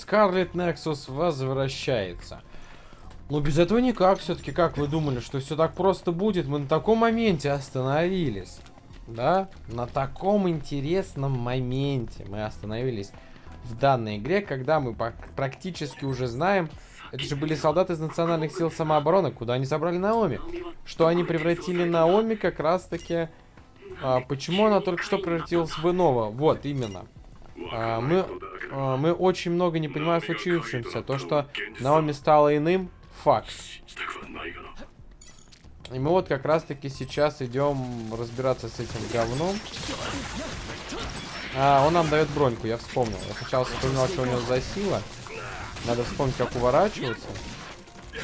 Скарлет Нексус возвращается. Ну, без этого никак. Все-таки, как вы думали, что все так просто будет? Мы на таком моменте остановились. Да? На таком интересном моменте мы остановились в данной игре, когда мы практически уже знаем... Это же были солдаты из национальных сил самообороны, куда они забрали Наоми. Что они превратили Наоми как раз-таки... А, почему она только что превратилась в иного? Вот, именно. А, мы, мы очень много не понимаем случившемся. То, что Наоми стала иным, факт. И мы вот как раз-таки сейчас идем разбираться с этим говном. А, он нам дает броньку, я вспомнил. Я сначала вспоминал, что у него за сила. Надо вспомнить, как уворачиваться.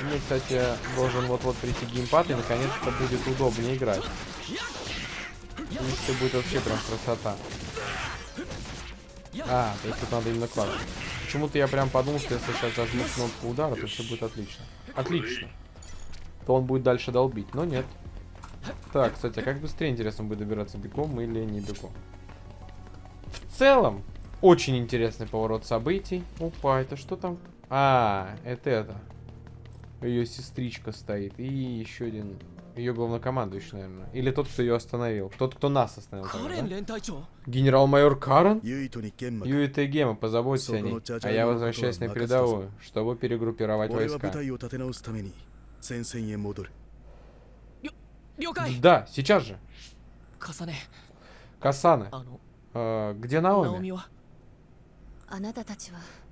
Мне, кстати, должен вот-вот прийти геймпад, и наконец-то будет удобнее играть. И все будет вообще прям красота. А, то есть тут надо именно класс. Почему-то я прям подумал, что если сейчас зажму кнопку удара, то все будет отлично. Отлично. То он будет дальше долбить, но нет. Так, кстати, а как быстрее, интересно, будет добираться бегом или не бегом? В целом, очень интересный поворот событий. Опа, это что там? А, это это. Ее сестричка стоит. И еще один ее главнокомандующий, наверное. Или тот, кто ее остановил. Тот, кто нас остановил. да? Генерал-майор Карен? Юита и Гема, позаботься о ней. А я возвращаюсь на передовую, чтобы перегруппировать войска. Да, сейчас же. Касана. Э, где Наоми?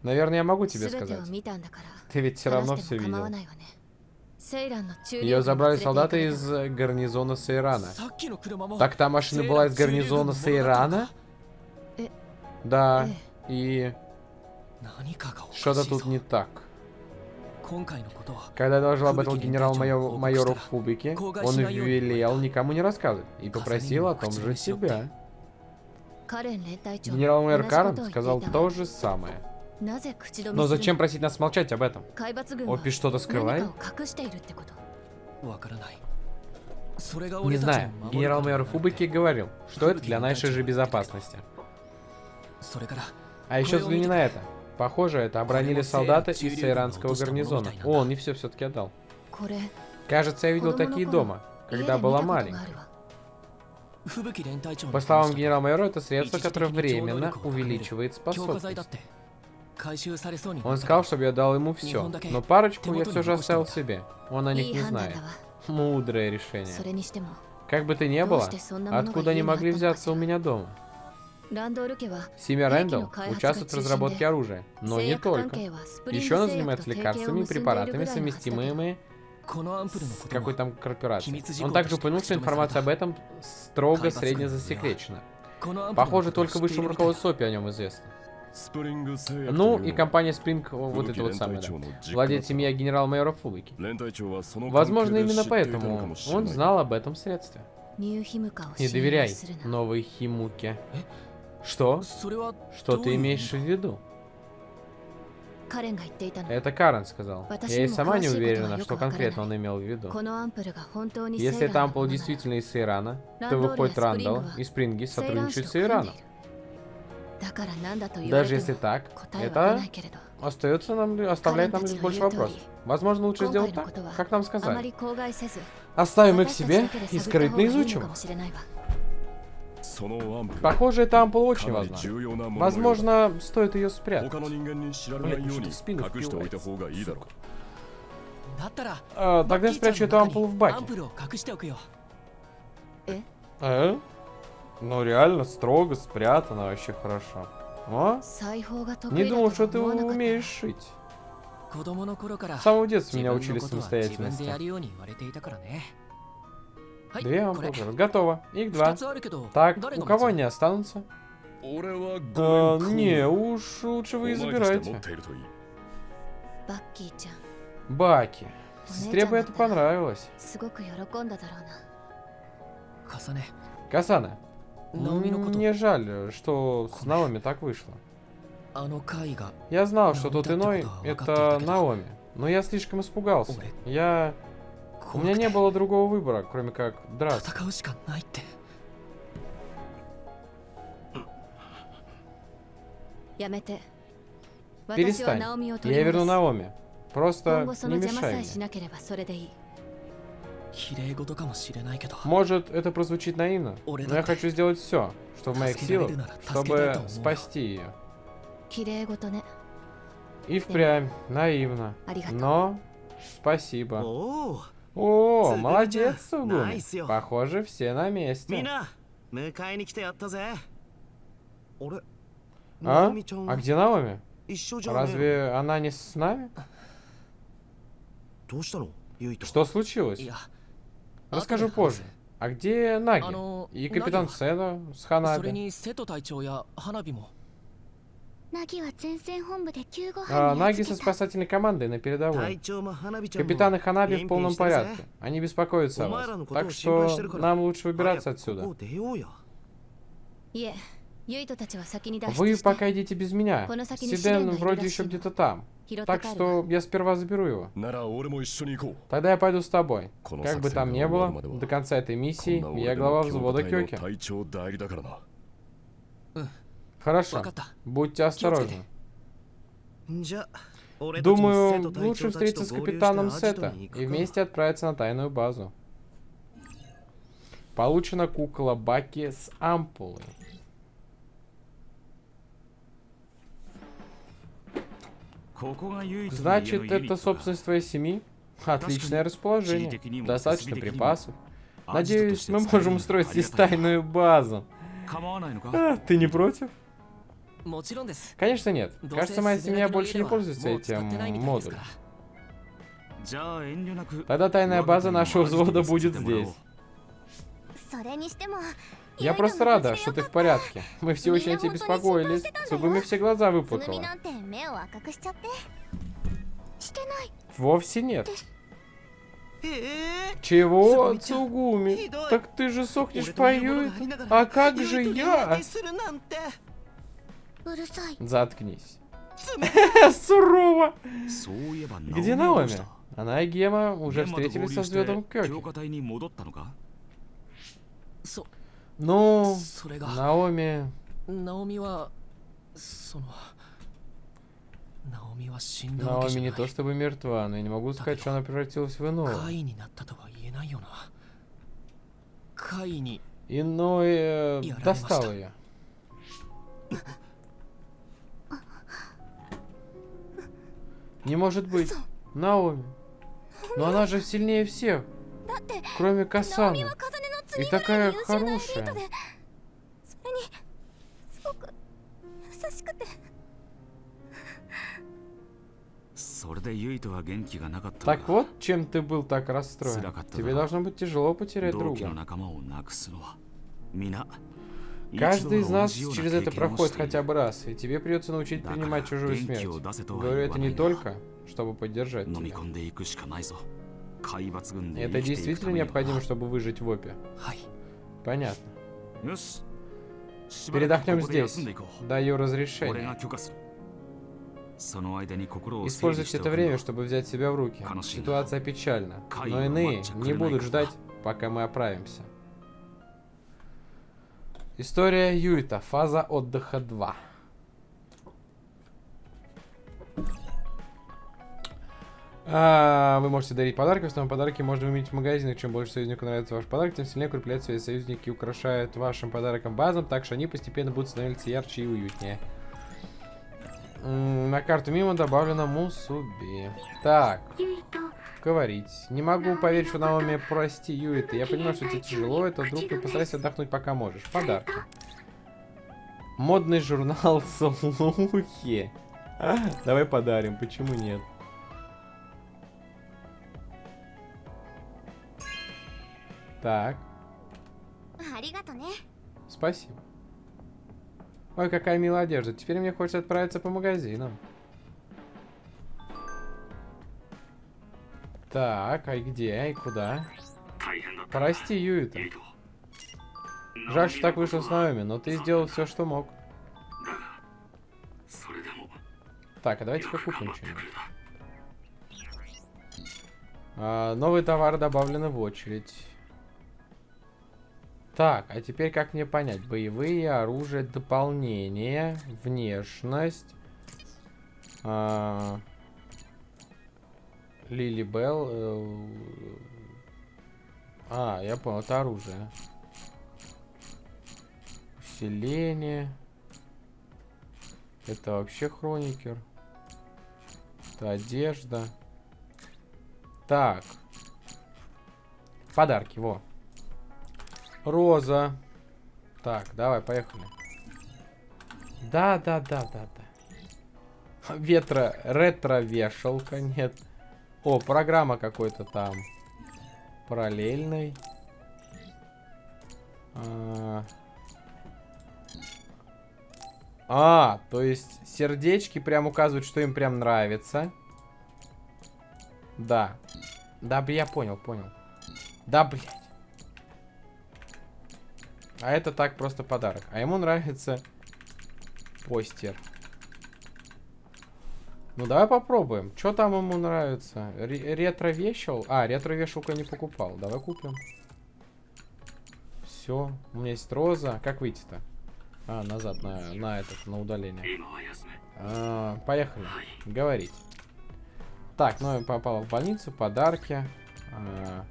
Наверное, я могу тебе сказать. Ты ведь все равно все видел. Ее забрали солдаты из гарнизона Сейрана. Так та машина была из гарнизона Сейрана? Да, и... Что-то тут не так. Когда я доложил об этом генерал-майору Фубике, он велел никому не рассказывать и попросил о том же себя. Генерал-майор Карен сказал то же самое. Но зачем просить нас молчать об этом? Опи что-то скрывает? Не знаю. Генерал-майор Фубики говорил, что это для нашей же безопасности. А еще взгляни на это. Похоже, это обронили солдаты из иранского гарнизона. О, он не все все-таки отдал. Кажется, я видел такие дома, когда была маленькая. По словам генерал-майора, это средство, которое временно увеличивает способность. Он сказал, чтобы я дал ему все, но парочку я все же оставил себе. Он о них не знает. Мудрое решение. Как бы то ни было, откуда они могли взяться у меня дома? Семья Рэндалл участвует в разработке оружия, но не только. Еще она занимается лекарствами и препаратами, совместимыми с какой там корпорацией. Он также упомянул, что информация об этом строго средне засекречена. Похоже, только высшему руководству СОПи о нем известно. Ну, и компания Spring, вот это вот самое, да. Владеет семья генерал-майора Фубики. Возможно, именно поэтому он знал об этом средстве. Не доверяй новой Химуке. Что? Что ты имеешь в виду? Это Карен сказал. Я и сама не уверена, что конкретно он имел в виду. Если это ампул действительно из Ирана, то выходит Рандall и Спринги сотрудничают с Ираном. Даже если так, это остается нам, оставляет нам лишь больше вопросов. Возможно, лучше сделать так, как нам сказали. Оставим их себе и скрытно изучим. Похоже, эта ампула очень важна. Возможно, стоит ее спрятать. Блин, в спину а, тогда я спрячу эту ампулу в баке. Э? Ну реально, строго спрятано, вообще хорошо. О? Не думал, что ты умеешь шить. С самого детства меня учили самостоятельности. Две ампулы. Готово. Их два. Так, у кого они останутся? А, не, уж лучше вы и забирайте. Баки. Сестре бы это понравилось. Касана, мне жаль, что с Наоми так вышло. Я знал, что тот иной — это Наоми, но я слишком испугался. Я... У меня не было другого выбора, кроме как драться. Перестань. Я верну Наоми. Просто не мешай мне. Может, это прозвучит наивно, но я хочу сделать все, что в моих силах, чтобы спасти ее. И впрямь, наивно. Но спасибо. О, молодец, Сугуми. Похоже, все на месте. А? А где Наоми? Разве она не с нами? Что случилось? Расскажу позже. А где Наги? И капитан Седо с Ханаби? А, Наги со спасательной командой на передовой. Капитан и Ханаби в полном порядке. Они беспокоятся о вас. Так что нам лучше выбираться отсюда. Вы пока идите без меня. Сиден вроде еще где-то там. Так что я сперва заберу его. Тогда я пойду с тобой. Как бы там ни было, до конца этой миссии я глава взвода Кёки. Хорошо. Будьте осторожны. Думаю, лучше встретиться с капитаном Сета и вместе отправиться на тайную базу. Получена кукла Баки с ампулой. Значит, это собственность твоей семьи? Отличное расположение. Достаточно припасов. Надеюсь, мы можем устроить здесь тайную базу. А, ты не против? Конечно нет. Кажется, моя семья больше не пользуется этим модулем. Тогда тайная база нашего взвода будет здесь. Я просто рада, что ты в порядке. Мы все очень о тебе беспокоились. Сугуми все глаза выпутала. Вовсе нет. Чего, Цугуми? Так ты же сохнешь по А как же я? Заткнись. Сурово. Где Наоми? Она и Гема уже встретились со звездом Кёки. Ну, Наоми... Наоми Наоми не то чтобы мертва, но я не могу сказать, что она превратилась в иного. Иной э, достал ее. Не может быть. Наоми. Но она же сильнее всех. Кроме Касаны. И такая хорошая. Так вот, чем ты был так расстроен. Тебе должно быть тяжело потерять друга. Каждый из нас через это проходит хотя бы раз, и тебе придется научить принимать чужую смерть. Говорю это не только, чтобы поддержать тебя. Это действительно необходимо, чтобы выжить в опе? Понятно. Передохнем здесь. Даю разрешение. Используйте это время, чтобы взять себя в руки. Ситуация печальна, но иные не будут ждать, пока мы оправимся. История Юита. Фаза отдыха 2. А, вы можете дарить подарки. В основном подарки можно выменить в магазинах. Чем больше союзнику нравится ваш подарок, тем сильнее укрепляет свои союзники и украшают вашим подарком базом, так что они постепенно будут становиться ярче и уютнее. на карту мимо добавлено Мусуби. Так. Говорить. Не могу поверить, что Наоми прости, Юита. Я понимаю, что тебе тяжело, это вдруг ты постарайся отдохнуть пока можешь. Подарки. Модный журнал Слухи. Давай подарим, почему нет? Так. Спасибо. Ой, какая милая одежда. Теперь мне хочется отправиться по магазинам. Так, а где? И куда? Прости, Юита. Жаль, что так вышло с Наоми, но ты сделал все, что мог. Так, а давайте-ка купим что-нибудь. А, новые товары добавлены в очередь. Так, а теперь как мне понять? Боевые оружия, дополнение, внешность. А, Лили Белл. Э, а, я понял, это оружие. Усиление. Это вообще хроникер. Это одежда. Так. Подарки, во. Роза. Так, давай, поехали. Да, да, да, да, да. Ветро, ретро-вешалка, нет. О, программа какой-то там. Параллельный. А, а, то есть сердечки прям указывают, что им прям нравится. Да. Да, я понял, понял. Да, блядь. А это так просто подарок. А ему нравится постер. Ну, давай попробуем. Что там ему нравится? Ретро-вешал? А, ретро-вешалку не покупал. Давай купим. Все. У меня есть роза. Как выйти-то? А, назад, на, на этот, на удаление. А, поехали. Говорить. Так, ну я попал в больницу, подарки. А,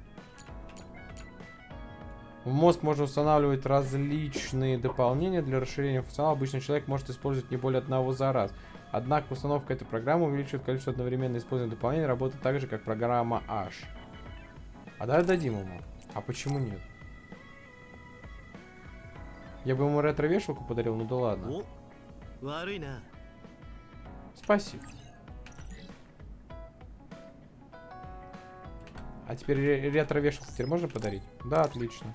в мозг можно устанавливать различные дополнения для расширения функционала. Обычный человек может использовать не более одного за раз. Однако установка этой программы увеличивает количество одновременно используемых дополнений, работает так же, как программа H. А давай дадим ему. А почему нет? Я бы ему ретро-вешалку подарил, ну да ладно. Спасибо. А теперь ретро-вешалку теперь можно подарить? Да, отлично.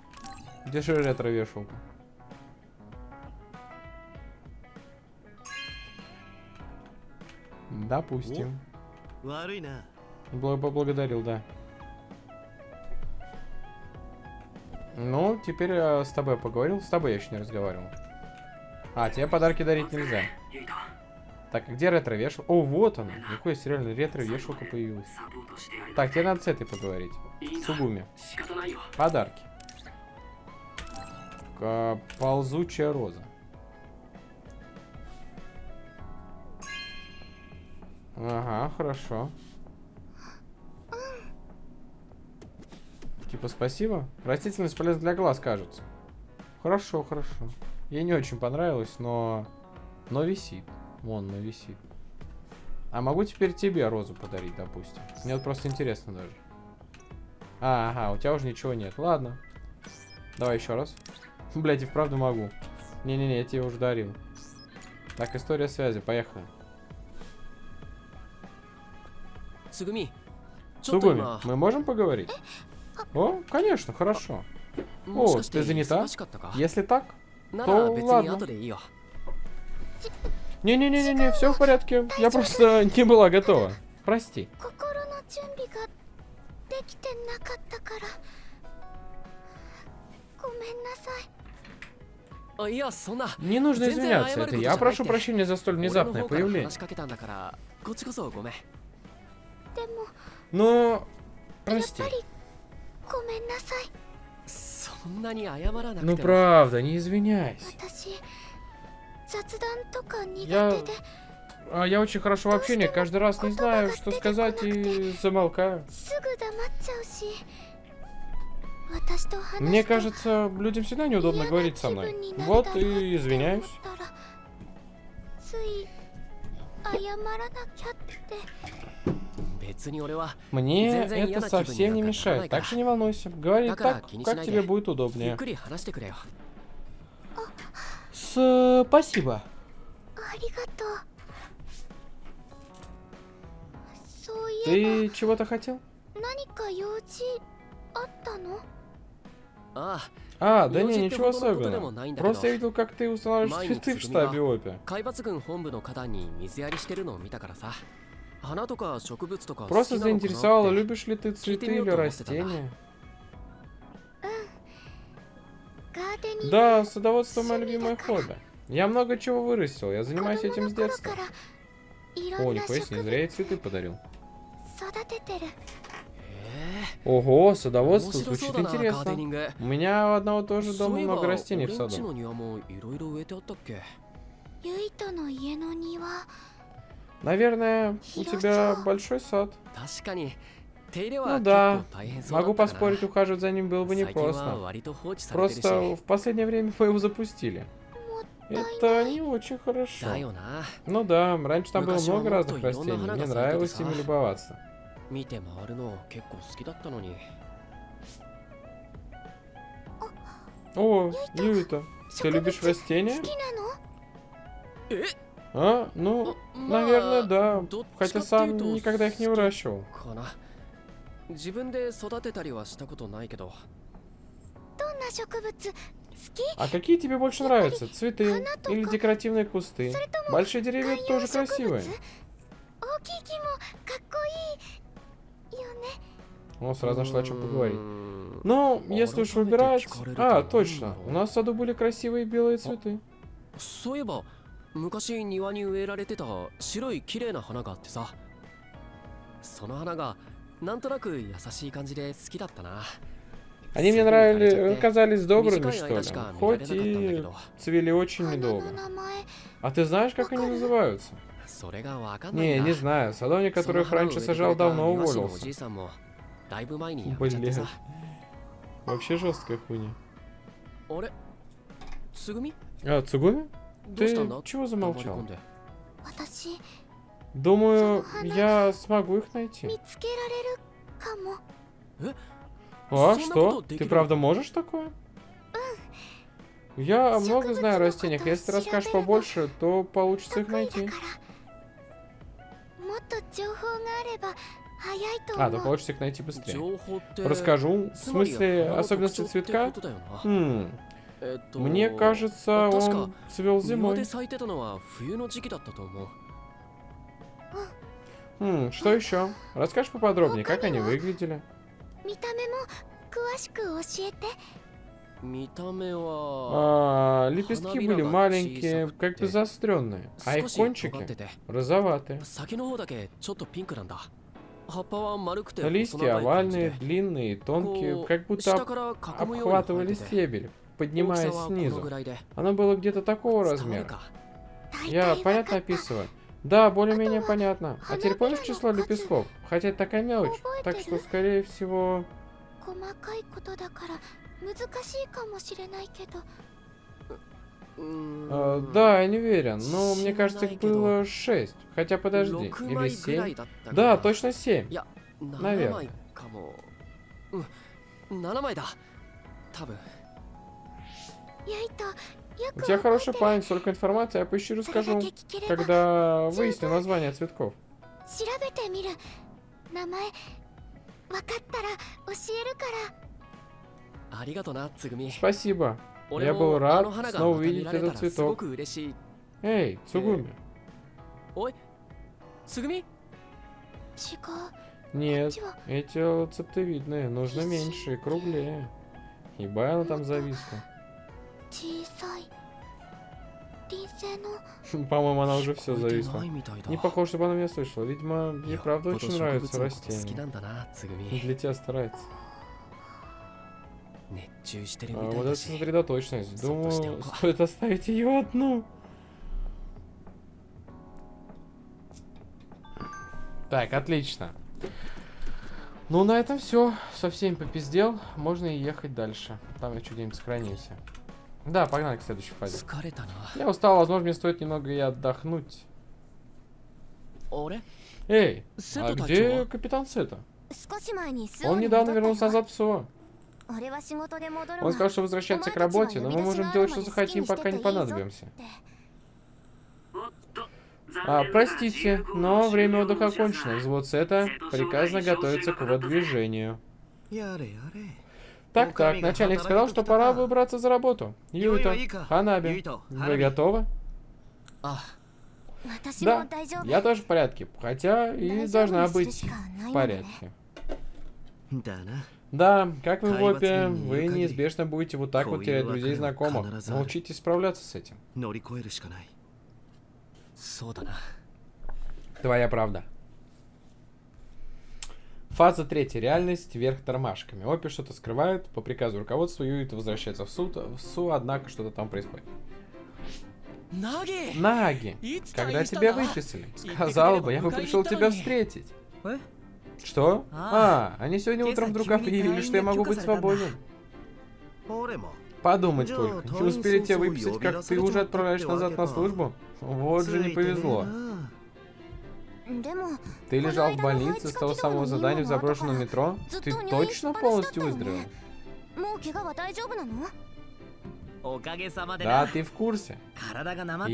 Держи ретро-вешалку. Допустим. Поблагодарил, да. Ну, теперь я с тобой поговорил. С тобой я еще не разговаривал. А, тебе подарки дарить нельзя. Так, где ретро-вешалка? О, вот она. Какой сериальный ретро-вешалка появилась. Так, тебе надо с этой поговорить. Сугуми. Подарки. К ползучая роза. Ага, хорошо. Типа спасибо. Растительность полезна для глаз, кажется. Хорошо, хорошо. Ей не очень понравилось, но... Но висит. Вон, но висит. А могу теперь тебе розу подарить, допустим. Мне вот просто интересно даже. А, ага, у тебя уже ничего нет. Ладно. Давай еще раз. Блять, и вправду могу. Не-не-не, я тебе уже дарил. Так, история связи, поехали. Сугуми. Сугуми, мы можем поговорить? О, конечно, хорошо. О, ты занята? Если так, то ладно. Не-не-не-не, все в порядке. Я просто не была готова. Прости. Не нужно извиняться, это я прошу прощения за столь внезапное появление. Но... Прости. Ну правда, не извиняйся. Я... А я очень хорошо в общении, каждый раз не знаю, что сказать и замолкаю. Мне кажется, людям всегда неудобно говорить со мной. Вот и извиняюсь. Мне это совсем не мешает, так что не волнуйся. Говори так, как тебе будет удобнее. Спасибо. Ты чего-то хотел? А, да не, ничего особенного. Просто я видел, как ты устанавливаешь цветы в штабе ОПИ. Просто заинтересовало, любишь ли ты цветы или растения? Да, садоводство мое любимое хобби. Я много чего вырастил, я занимаюсь этим с детства. О, нихуя не зря я цветы подарил. Ого, садоводство звучит интересно. У меня у одного тоже дома много растений в саду. Наверное, у тебя большой сад. Ну да, могу поспорить, ухаживать за ним было бы непросто. Просто в последнее время вы его запустили. Это не очень хорошо. Ну да, раньше там было много разных растений, мне нравилось ими любоваться. О, Юита, ты любишь растения? А? Ну, наверное, да. Хотя сам никогда их не выращивал. А какие тебе больше нравятся? Цветы или декоративные кусты? Большие деревья тоже красивые. О, сразу нашла о чем поговорить. Ну, если уж выбирать... А, точно. У нас в саду были красивые белые цветы. 昔庭に植えられてた白い綺麗な花があってさその花がなんとなく優しい感じで好きだったな Они мне нравились, казались добрыми, что ли, хоть и цвели очень недолго. А ты знаешь, как они называются? Не, не знаю. Садовник, которых раньше сажал, давно уволился. Блин. Вообще жесткая хуйня. А, Цугуми? Ты чего замолчал? Думаю, я смогу их найти. А, что? Ты правда можешь такое? Я много знаю о растениях. Если ты расскажешь побольше, то получится их найти. А, то получится их найти быстрее. Расскажу. В смысле, особенности цветка? Хм. Мне кажется, он цвел зимой. Хм, что еще? Расскажешь поподробнее, как они выглядели? А, лепестки были маленькие, как бы заостренные, а их кончики розоватые. Листья овальные, длинные, тонкие, как будто обхватывали стебель поднимаясь снизу. Оно было где-то такого размера. Я понятно описываю? Да, более-менее понятно. А теперь помнишь число лепестков? Хотя это такая мелочь, так что, скорее всего... А, да, я не уверен, но мне кажется, их было шесть. Хотя подожди, или семь? Да, точно семь. Наверное. У тебя хорошая память, столько информации, я поищу расскажу, когда выясню название цветков. Спасибо. Я был рад снова увидеть этот цветок. Эй, Цугуми. Нет, эти цептовидные, нужно меньше и круглее. Ебай она там зависла. По-моему, она уже все зависла. Не похоже, чтобы она меня слышала. Видимо, ей правда очень нравится растение. Для тебя старается. А, вот это сосредоточенность. Думаю, стоит оставить ее одну. Так, отлично. Ну, на этом все. Со всеми попиздел. Можно и ехать дальше. Там еще где-нибудь сохранился. Да, погнали к следующей фазе. Я устал, возможно, мне стоит немного и отдохнуть. Эй, а где капитан Сета? Он недавно вернулся назад в СО. Он сказал, что возвращается к работе, но мы можем делать, что захотим, пока не понадобимся. А, простите, но время отдыха окончено. Взвод Сета приказано готовиться к выдвижению. Так, так, начальник сказал, что пора выбраться за работу. Юита, Ханаби, вы готовы? Да, я тоже в порядке, хотя и должна быть в порядке. Да, как вы в опе, вы неизбежно будете вот так вот терять друзей и знакомых. Научитесь справляться с этим. Твоя правда. Фаза третья. Реальность вверх тормашками. Опи что-то скрывает. По приказу руководства Юит возвращается в суд. В СУ, однако, что-то там происходит. Наги, когда тебя выписали? Сказал бы, я бы пришел тебя встретить. Что? А, они сегодня утром вдруг объявили, что я могу быть свободен. Подумать только, не успели тебя выписать, как ты уже отправляешь назад на службу? Вот же не повезло. Ты лежал в больнице с того самого задания в заброшенном метро? Ты точно полностью выздоровел? Да, ты в курсе.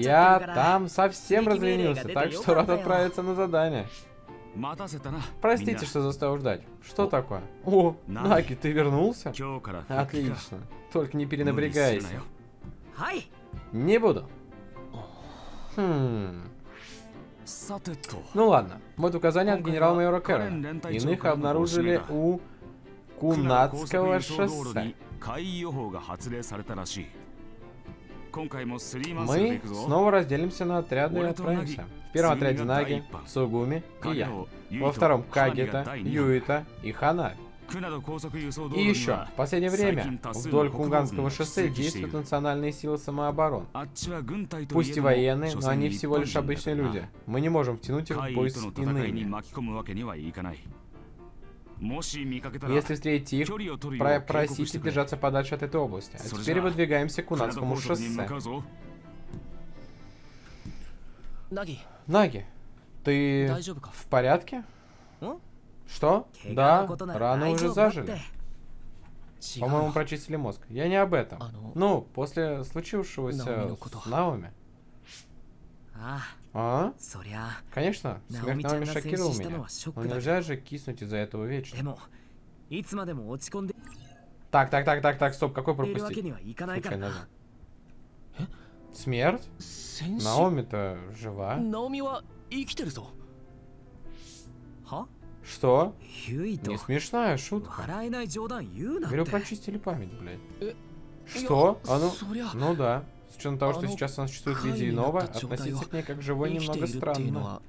Я там совсем разленился, так что рад отправиться на задание. Простите, что заставил ждать. Что такое? О, Наки, ты вернулся? Отлично. Только не перенапрягайся. Не буду. Хм. Ну ладно. Вот указание от генерал-майора Кэррона. Иных обнаружили у Кунацкого шоссе. Мы снова разделимся на отряды и отправимся. В первом отряде Наги, Сугуми и я. Во втором Кагита, Юита и Хана. И еще, в последнее время вдоль Кунганского шоссе действуют национальные силы самообороны. Пусть и военные, но они всего лишь обычные люди. Мы не можем втянуть их в бой с иными. Если встретите их, про просите держаться подальше от этой области. А теперь выдвигаемся к Кунанскому шоссе. Наги, ты в порядке? Что? Да, раны уже зажили. По-моему, прочистили мозг. Я не об этом. Ну, после случившегося с Наоми. А? Конечно, смерть Наоми шокировал меня. Но нельзя же киснуть из-за этого вечно. Так, так, так, так, так, стоп, какой пропустить? Назад. Смерть? Наоми-то жива. Что? Не смешная шутка. Говорю, прочистили память, блядь. Что? А ну, ну да. С учетом того, что сейчас она существует в виде иного, относиться к ней как живой немного странно.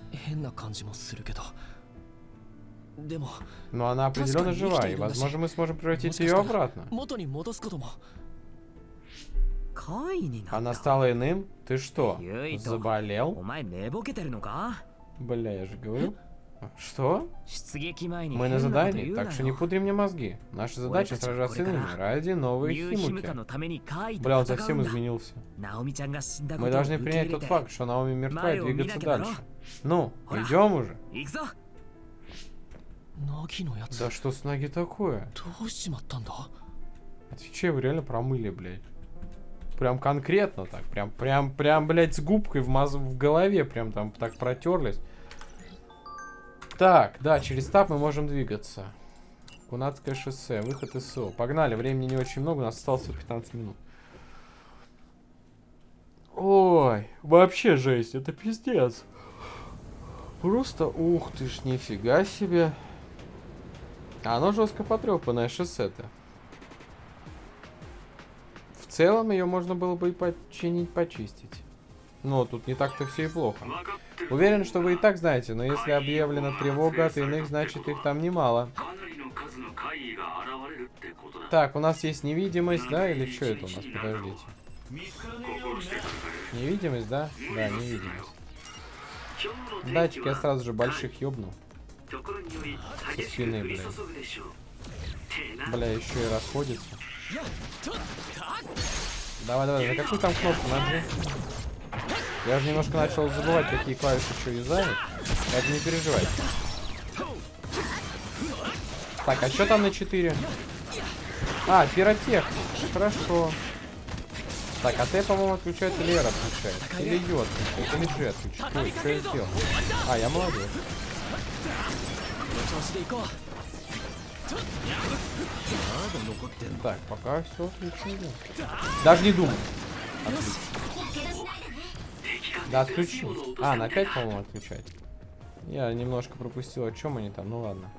Но она определенно жива, и возможно мы сможем превратить ее обратно. Она стала иным? Ты что, заболел? Бля, я же говорю. Что? Мы на задании, так что не пудри мне мозги. Наша задача сражаться с иными ради новой Химуки. Бля, он совсем изменился. Мы должны принять тот факт, что Наоми мертва и двигаться дальше. Ну, идем уже. Да что с ноги такое? Отвечай, вы реально промыли, блядь. Прям конкретно так. Прям, прям, прям, блядь, с губкой в, маз... в голове. Прям там так протерлись. Так, да, через тап мы можем двигаться. Кунатское шоссе, выход из СО. Погнали, времени не очень много, у нас осталось 15 минут. Ой, вообще жесть, это пиздец. Просто, ух ты ж, нифига себе. Оно жестко потрепанное шоссе-то. В целом ее можно было бы и починить, почистить. Но тут не так-то все и плохо. Уверен, что вы и так знаете, но если объявлена тревога от иных, значит их там немало. Так, у нас есть невидимость, да? Или что это у нас? Подождите. Невидимость, да? Да, невидимость. Датчик я сразу же больших ёбну. Со спины, блядь. Бля, еще и расходится. Давай, давай, на какую там кнопку нажми? Я же немножко начал забывать, какие клавиши еще юзают. Это не переживай. Так, а что там на 4? А, пиротехник. Хорошо. Так, а ты, по-моему, отключает или Эр отключает? Или Ё отключает, или G отключает. Ой, что я сделал? А, я молодец. Так, пока все отлично. Даже не думай. Отлично. Да, отключу. А, на 5, по-моему, отключать. Я немножко пропустил, о чем они там, ну ладно.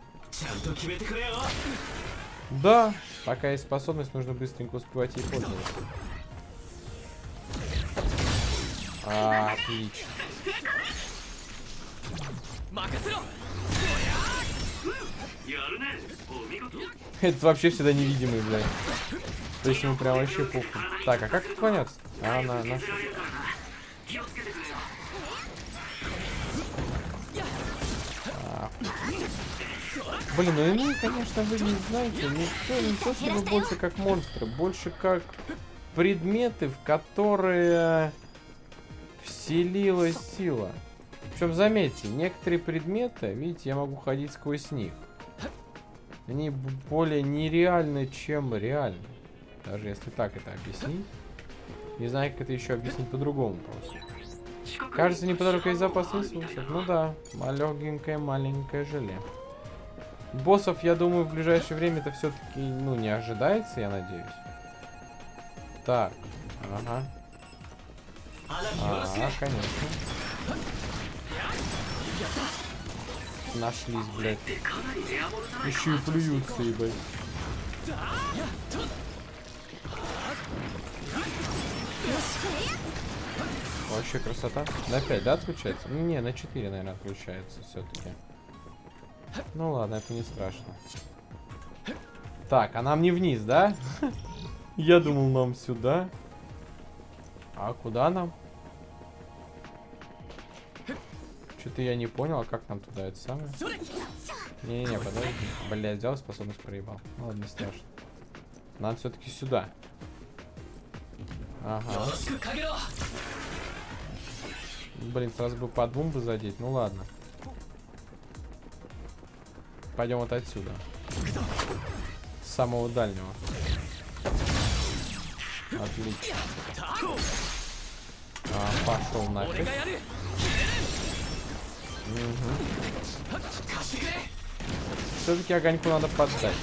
Да, пока есть способность, нужно быстренько успевать ей пользоваться. А, отлично. Это вообще всегда невидимый, блядь. То есть ему прям вообще похуй. Так, а как отклоняться? А, на, на. Блин, ну они, конечно, вы не знаете, никто не то чтобы больше как монстры, больше как предметы, в которые вселилась сила. Причем, заметьте, некоторые предметы, видите, я могу ходить сквозь них. Они более нереальны, чем реальны. Даже если так это объяснить. Не знаю, как это еще объяснить по-другому просто. Кажется, неподалеку есть запас ресурсов. Ну да, малегенькое маленькое желе. Боссов, я думаю, в ближайшее время это все-таки, ну, не ожидается, я надеюсь. Так, ага. А, конечно. Нашлись, блядь. Еще и плюются, ебать. Вообще красота. На 5, да, отключается? Не, на 4, наверное, отключается все-таки. Ну ладно, это не страшно. Так, а нам не вниз, да? Я думал, нам сюда. А куда нам? Что-то я не понял, а как нам туда это самое? Не-не-не, подожди. Бля, сделал способность проебал. Ну ладно, не страшно. Нам все-таки сюда. Ага. Блин, сразу бы по двум бы задеть. Ну ладно. Пойдем вот отсюда. С самого дальнего. Отлично. А, пошел нафиг. Угу. Все-таки огоньку надо поддать.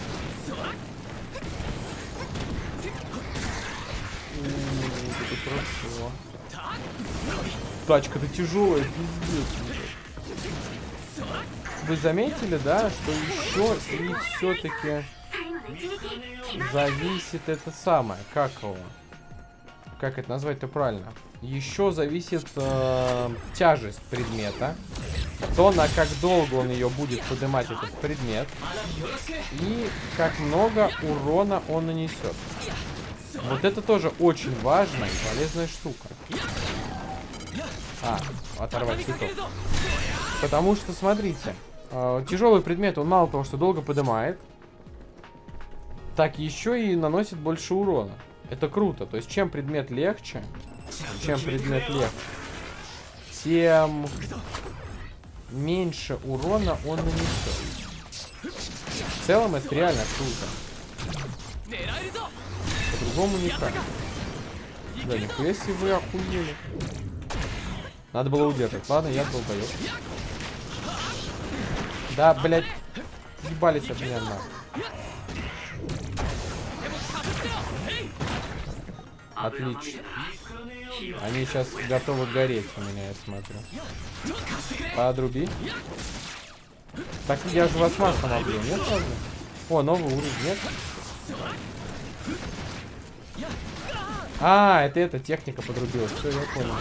Тачка-то тяжелая, пиздец. Вы заметили, да, что еще и все-таки зависит это самое, как его? Как это назвать-то правильно? Еще зависит э, тяжесть предмета. То, на как долго он ее будет поднимать, этот предмет. И как много урона он нанесет. Вот это тоже очень важная и полезная штука. А, оторвать цветок. Потому что, смотрите, тяжелый предмет, он мало того, что долго поднимает, так еще и наносит больше урона. Это круто. То есть, чем предмет легче, чем предмет легче, тем меньше урона он нанесет. В целом, это реально круто. По-другому никак. Да, нихуя себе вы охуели. Надо было удержать. Ладно, я долбоёб. Да, блядь. Ебались от меня на. Отлично. Они сейчас готовы гореть у меня, я смотрю. Подруби. Так я же вас маслом облил, нет, правда? О, новый уровень, нет? А, это эта техника подрубилась. Все, я понял.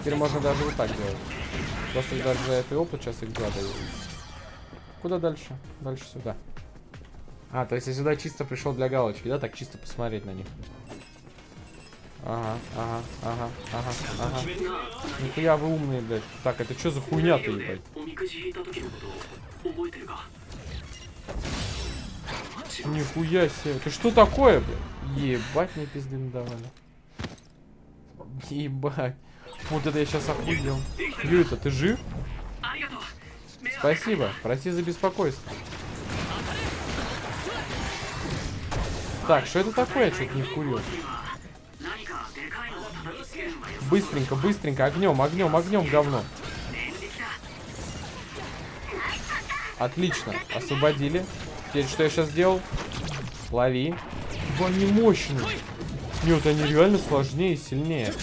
Теперь можно даже вот так делать. Просто даже за этот опыт сейчас их два дают. Куда дальше? Дальше сюда. А, то есть я сюда чисто пришел для галочки, да? Так чисто посмотреть на них. Ага, ага, ага, ага, ага. Нихуя вы умные, блядь. Так, это что за хуйня-то, ебать? Нихуя себе. Это что такое, блядь? Ебать мне пизды надавали. Ебать. Вот это я сейчас охуел. Юта, ты жив? Спасибо. Прости за беспокойство. Так, что это такое? Я что-то не вкурил. Быстренько, быстренько. Огнем, огнем, огнем, говно. Отлично. Освободили. Теперь что я сейчас сделал? Лови. Они мощные. Нет, они реально сложнее и сильнее.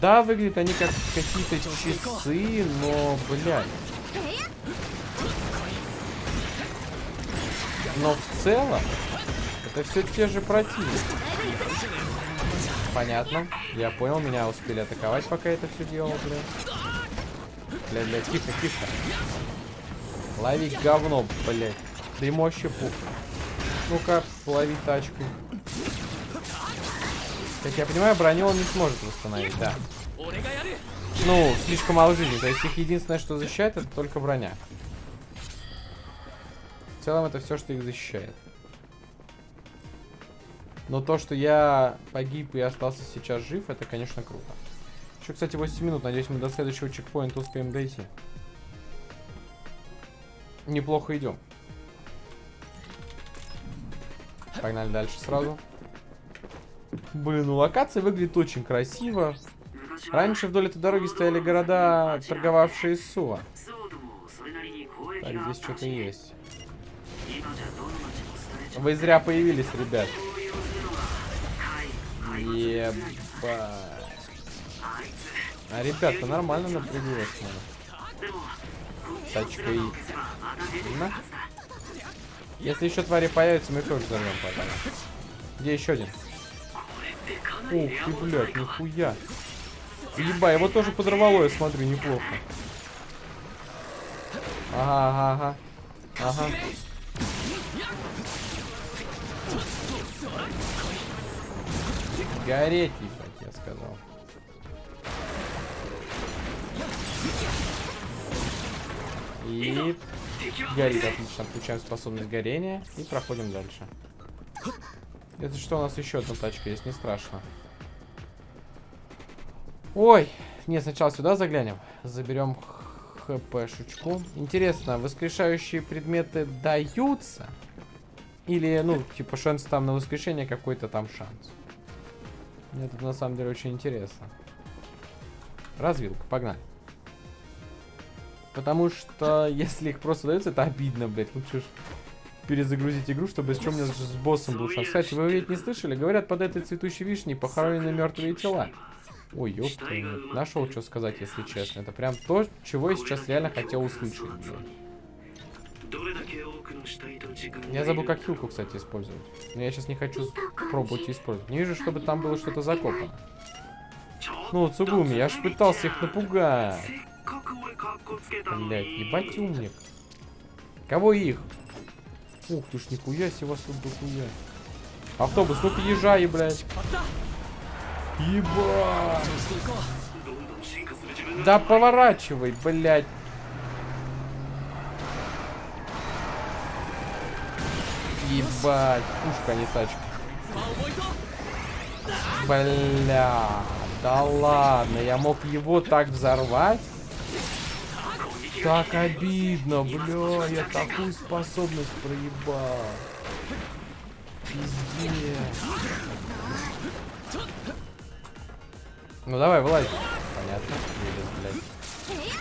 Да, выглядят они как какие-то часы, но, блядь. Но в целом, это все те же противники. Понятно. Я понял, меня успели атаковать, пока это все делал, блядь. Бля, бля, тихо, тихо. Лови говно, блядь. Да ему вообще пух. Ну-ка, лови тачкой. Как я понимаю, броню он не сможет восстановить, да. Ну, слишком мало жизни. То есть их единственное, что защищает, это только броня. В целом это все, что их защищает. Но то, что я погиб и остался сейчас жив, это, конечно, круто. Еще, кстати, 8 минут. Надеюсь, мы до следующего чекпоинта успеем дойти. Неплохо идем. Погнали дальше сразу. Блин, ну локация выглядит очень красиво. Раньше вдоль этой дороги стояли города, торговавшие Сува. Так, здесь что-то есть. Вы зря появились, ребят. Ебать. А ребята нормально напряглось, смотрю. Тачкой. На. Если еще твари появятся, мы тоже взорвем потом. Где еще один? Ух ты, блядь, нихуя. Еба, его тоже подорвало, я смотрю, неплохо. Ага, ага, ага. Ага. Гореть, как я сказал. И горит, отлично. Включаем способность горения и проходим дальше. Это что, у нас еще одна тачка есть, не страшно. Ой, не, сначала сюда заглянем. Заберем хп-шечку. Интересно, воскрешающие предметы даются? Или, ну, типа, шанс там на воскрешение какой-то там шанс? Мне это на самом деле очень интересно. Развилка, погнали. Потому что, если их просто даются, это обидно, блядь. Лучше ж перезагрузить игру, чтобы с чем мне с боссом был шанс. Кстати, вы ведь не слышали? Говорят, под этой цветущей вишней похоронены мертвые тела. Ой, ёпта, нашел что сказать, если честно. Это прям то, чего я сейчас реально хотел услышать. Я забыл, как хилку, кстати, использовать. Но я сейчас не хочу пробовать использовать. Не вижу, чтобы там было что-то закопано. Ну, Цугуми, я ж пытался их напугать. Блять, ебать умник. Кого их? Ух ты ж, нихуя себе вас тут дохуя. Автобус, ну-ка езжай, блядь. Ебать. Да поворачивай, блядь. Ебать, пушка, а не тачка. Бля, да ладно, я мог его так взорвать? Так обидно, бля, я такую способность проебал. Пиздец. Ну давай, вылазь. Понятно. Блядь.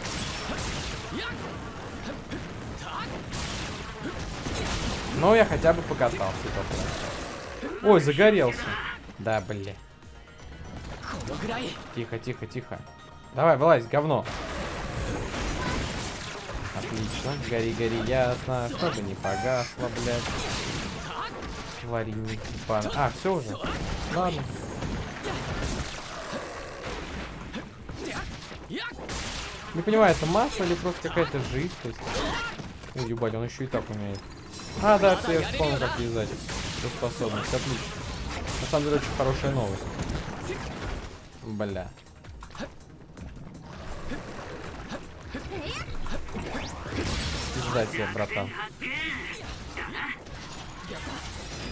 Ну, я хотя бы покатался. Ой, загорелся. Да, блин. Тихо, тихо, тихо. Давай, вылазь, говно. Отлично. Гори, гори, ясно. Чтобы не погасло, блядь. Твари не А, все уже. Ладно. Не понимаю, это масса или просто какая-то жидкость? Ой, ебать, он еще и так умеет. А, да, я вспомнил, как вязать. Эту способность, отлично. На самом деле, очень хорошая новость. Бля. Пизда тебе, братан.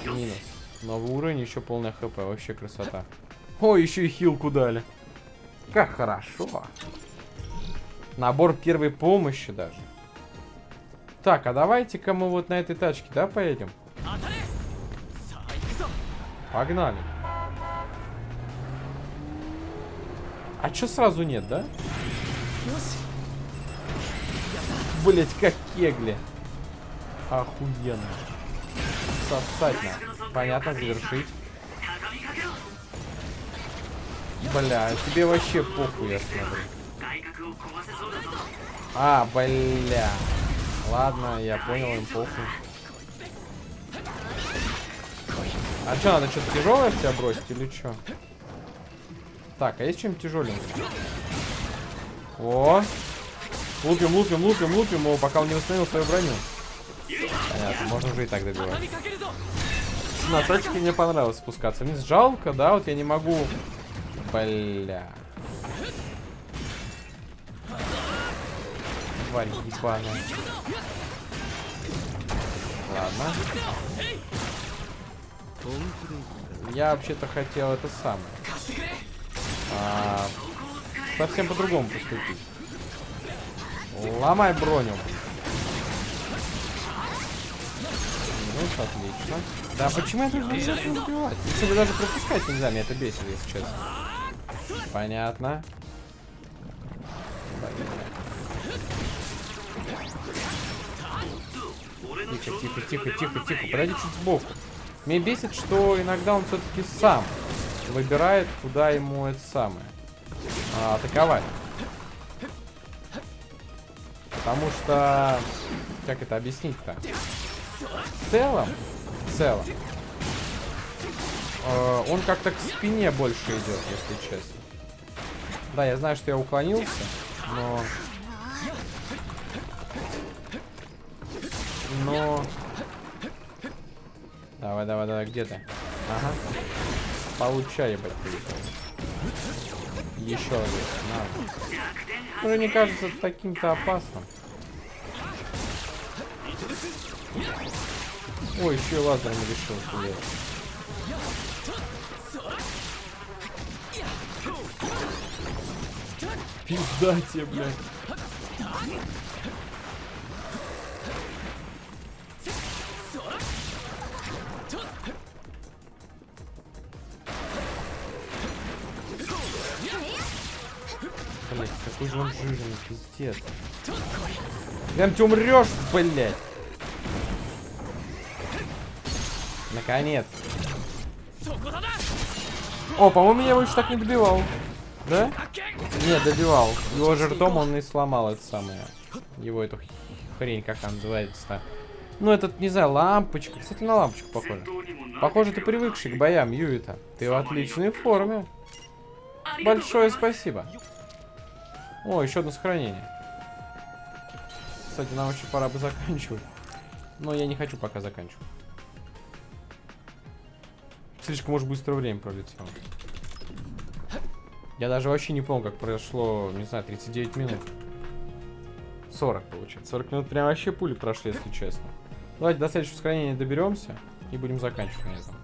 Минус. Новый уровень, еще полная хп. Вообще красота. О, еще и хилку дали. Как хорошо. Набор первой помощи даже. Так, а давайте-ка мы вот на этой тачке, да, поедем? Погнали. А чё сразу нет, да? Блять, как кегли. Охуенно. Сосать надо. Понятно, завершить. Бля, тебе вообще похуй, я смотрю. А, бля. Ладно, я понял, им похуй. А что, надо что-то тяжелое в тебя бросить или что? Так, а есть что-нибудь тяжеленькое? О! Лупим, лупим, лупим, лупим его, пока он не восстановил свою броню. Понятно, можно уже и так добивать. На точке мне понравилось спускаться вниз. Жалко, да, вот я не могу... Бля. Тварь ебаная. Ладно. Я вообще-то хотел это самое. А, совсем по-другому поступить. Ломай броню. Ну, отлично. Да, почему я тут нельзя не убивать? Если даже пропускать нельзя, меня это бесит, если честно. Понятно. Тихо, тихо, тихо, тихо, тихо. Подойди чуть сбоку. Меня бесит, что иногда он все-таки сам выбирает, куда ему это самое а, атаковать. Потому что... Как это объяснить-то? В целом... В целом... Э, он как-то к спине больше идет, если честно. Да, я знаю, что я уклонился, но... Но... Давай, давай, давай, где ты? Ага. Получай, ебать, Еще один. Надо. Уже не кажется таким-то опасным. Ой, еще и лазером решил стрелять. Пизда тебе, блядь. Пиздец. Прям ты умрешь, блять. Наконец. О, по-моему, меня больше так не добивал. Да? Не, добивал. Его же ртом он и сломал это самое. Его эту хрень, как она называется-то. Ну, этот, не знаю, лампочка. Кстати, на лампочку похоже. Похоже, ты привыкший к боям, Юита. Ты в отличной форме. Большое спасибо. О, еще одно сохранение. Кстати, нам вообще пора бы заканчивать. Но я не хочу пока заканчивать. Слишком уж быстро время пролетело. Я даже вообще не помню, как прошло, не знаю, 39 минут. 40, получается. 40 минут прям вообще пули прошли, если честно. Давайте до следующего сохранения доберемся и будем заканчивать на этом.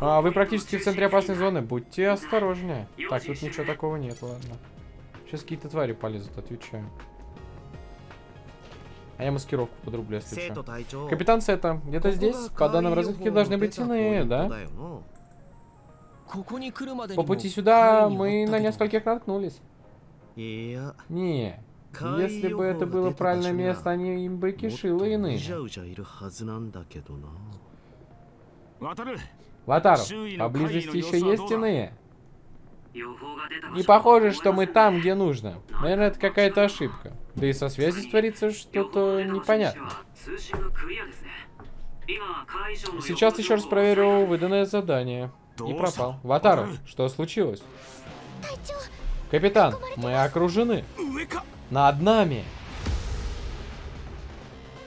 А, вы практически в центре опасной зоны. Будьте осторожнее. Так, тут ничего такого нет, ладно. Сейчас какие-то твари полезут, отвечаю. А я маскировку подрублю, если что. Капитан Сета, где-то здесь, по данным разведки, должны быть иные, да? По пути сюда мы на нескольких наткнулись. Не, если бы это было правильное место, они им бы кишило иные. Ватару, поблизости еще есть иные? Не похоже, что мы там, где нужно. Наверное, это какая-то ошибка. Да и со связью творится что-то непонятное. Сейчас еще раз проверю выданное задание. И пропал. Ватару, что случилось? Капитан, мы окружены. Над нами.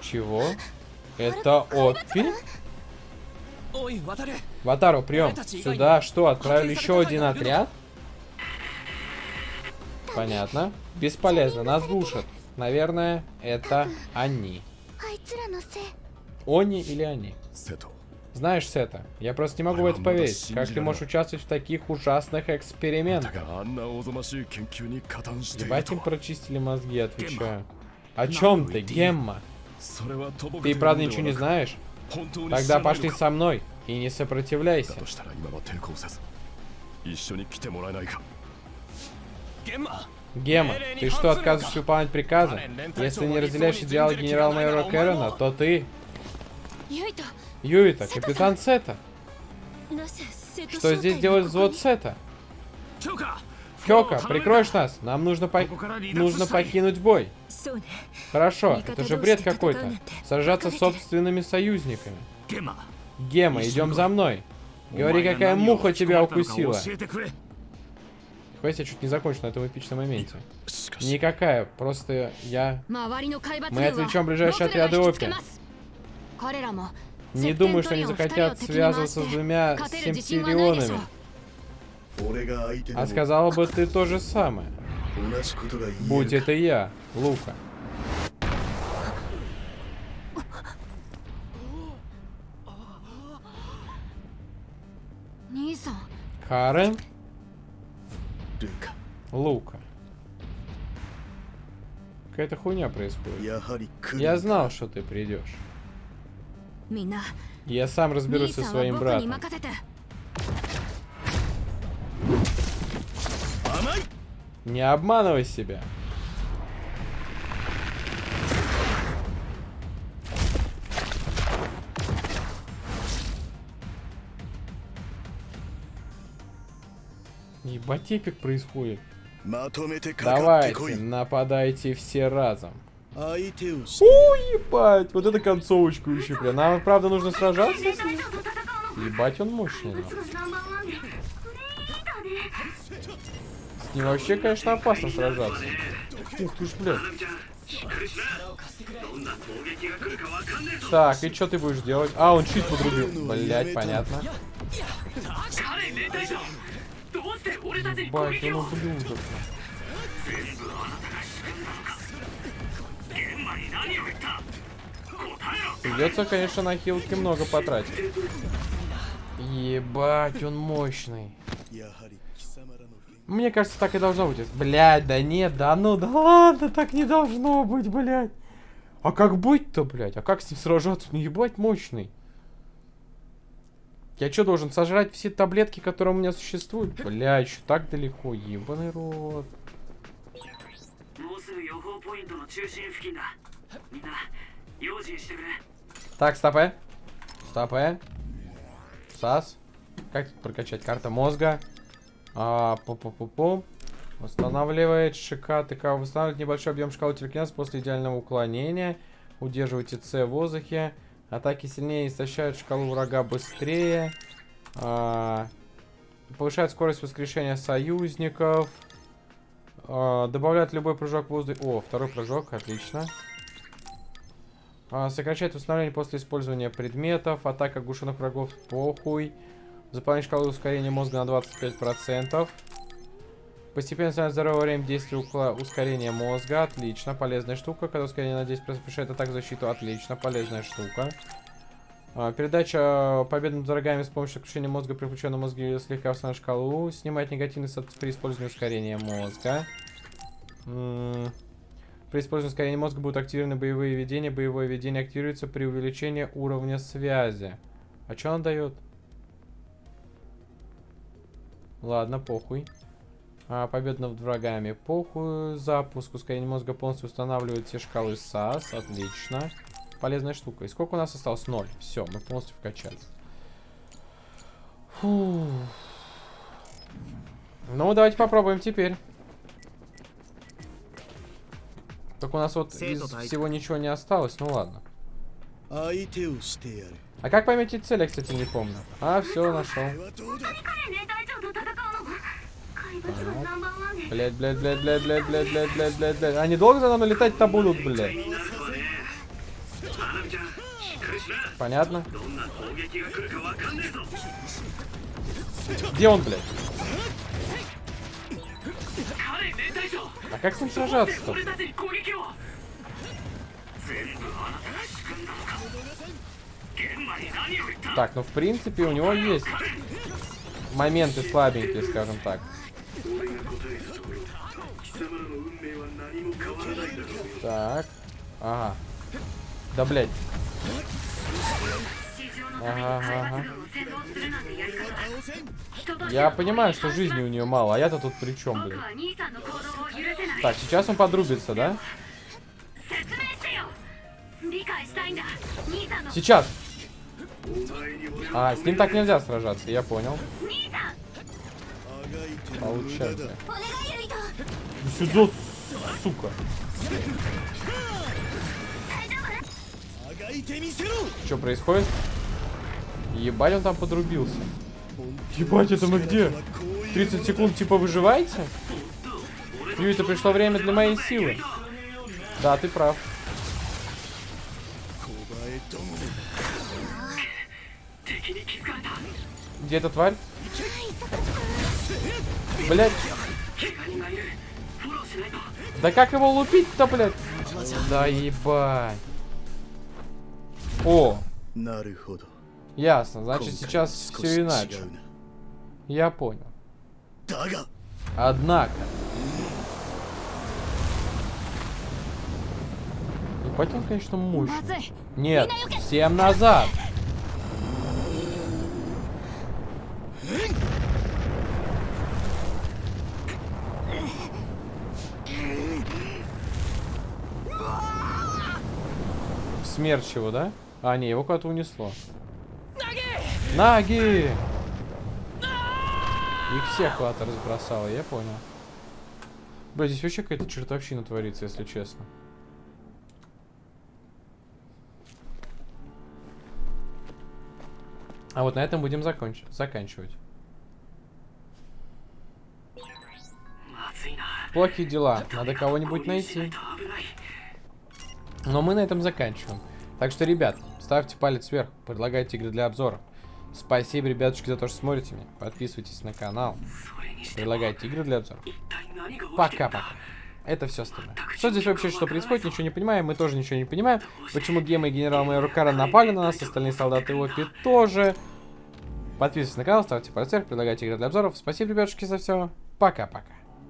Чего? Это Отпи? Ватару, прием. Сюда что, отправили еще один отряд? Понятно. Бесполезно, нас глушат. Наверное, это они. Они или они? Знаешь, Сета, я просто не могу в это поверить. Как ты можешь участвовать в таких ужасных экспериментах? Ебать им прочистили мозги, отвечаю. О чем ты, Гемма? Ты правда ничего не знаешь? Тогда пошли со мной и не сопротивляйся. Гема, ты что, отказываешься выполнять приказы? Если не разделяешь идеалы генерал-майора Кэрона, то ты... Юита, капитан Сета. Что здесь делает взвод Сета? Кёка, прикроешь нас? Нам нужно, по... нужно покинуть бой. Хорошо, это же бред какой-то. Сражаться с собственными союзниками. Гема, идем за мной. Говори, какая муха тебя укусила. Хватит, я чуть не закончил на этом эпичном моменте. Никакая, просто я... Мы отвлечем ближайшие отряды Опи. Не думаю, что они захотят связываться с двумя симпсилионами. А сказала бы ты то же самое. Будь это я, Лука. Карен? Лука. Какая-то хуйня происходит. Я знал, что ты придешь. Я сам разберусь со своим братом. Не обманывай себя. Ебать эпик происходит. Давайте, нападайте все разом. О, ебать, вот это концовочку еще, бля. Нам, правда, нужно сражаться с ним? Ебать, он мощный. Но. С ним вообще, конечно, опасно сражаться. Ух ты ж, блядь. Так, и что ты будешь делать? А, он щит подрубил. Блять, понятно. Ебать, он ублюдок. Придется, конечно, на хилки много потратить. Ебать, он мощный. Мне кажется, так и должно быть. Блядь, да нет, да ну, да ладно, так не должно быть, блядь. А как быть-то, блядь? А как с ним сражаться? Не ебать мощный. Я что, должен сожрать все таблетки, которые у меня существуют? Бля, еще так далеко, ебаный рот. Так, стопэ. Стопэ. САС. Как тут прокачать? Карта мозга. А, пу пу пу пу Восстанавливает ШК. ТК восстанавливает небольшой объем шкалы телекинеза после идеального уклонения. Удерживайте С в воздухе. Атаки сильнее истощают шкалу врага быстрее. А, повышает скорость воскрешения союзников. А, добавляет любой прыжок в воздух. О, второй прыжок, отлично. А, сокращает восстановление после использования предметов. Атака оглушенных врагов, похуй. Заполнение шкалы ускорения мозга на 25%. Постепенно становится здоровое время действия ускорения мозга. Отлично, полезная штука. Когда ускорение на 10% повышает атаку защиту. Отлично, полезная штука. А, передача победы над врагами с помощью отключения мозга при включенном мозге слегка в шкалу. Снимает негативный при использовании ускорения мозга. При использовании ускорения мозга будут активированы боевые видения. Боевое видение активируется при увеличении уровня связи. А что он дает? Ладно, похуй. А, победа над врагами. Похуй. Запуск. Ускорение мозга полностью устанавливает все шкалы САС. Отлично. Полезная штука. И сколько у нас осталось? Ноль. Все, мы полностью вкачали. Фу. Ну, давайте попробуем теперь. Так у нас вот из всего ничего не осталось. Ну ладно. А как пометить цель, я, кстати, не помню. А, все, нашел. Блять, блять, блять, блять, блять, блять, блять, блять, блять, блять. Они долго за нами летать-то будут, блять. Понятно? Где он, блядь? А как с ним сражаться-то? Так, ну в принципе у него есть моменты слабенькие, скажем так. Так. Ага. Да, блядь. Ага, ага. Я понимаю, что жизни у нее мало, а я-то тут при чем, блядь? Так, сейчас он подрубится, да? Сейчас! А, с ним так нельзя сражаться, я понял. Получается. Сюда, сука. Что происходит? Ебать, он там подрубился. Ебать, это мы где? 30 секунд типа выживаете? Это пришло время для моей силы. Да, ты прав. Где эта тварь? Блять. Да как его лупить-то, блядь? Да ебать. О. Ясно, значит сейчас все иначе. Я понял. Однако. Ебать он, конечно, мощный. Нет, всем назад. Смерч его, да? А, не, его куда-то унесло. Наги! Их всех куда-то разбросало, я понял. Бля, здесь вообще какая-то чертовщина творится, если честно. А вот на этом будем законч заканчивать. Плохие дела. Надо кого-нибудь найти. Но мы на этом заканчиваем. Так что, ребят, ставьте палец вверх, предлагайте игры для обзоров. Спасибо, ребятушки, за то, что смотрите меня. Подписывайтесь на канал. Предлагайте игры для обзоров. Пока-пока. Это все остальное. Что здесь вообще, что происходит, ничего не понимаем. Мы тоже ничего не понимаем. Почему Гема и генерал-майор Кара напали на нас, остальные солдаты Опи тоже. Подписывайтесь на канал, ставьте палец вверх, предлагайте игры для обзоров. Спасибо, ребятушки, за все. Пока-пока.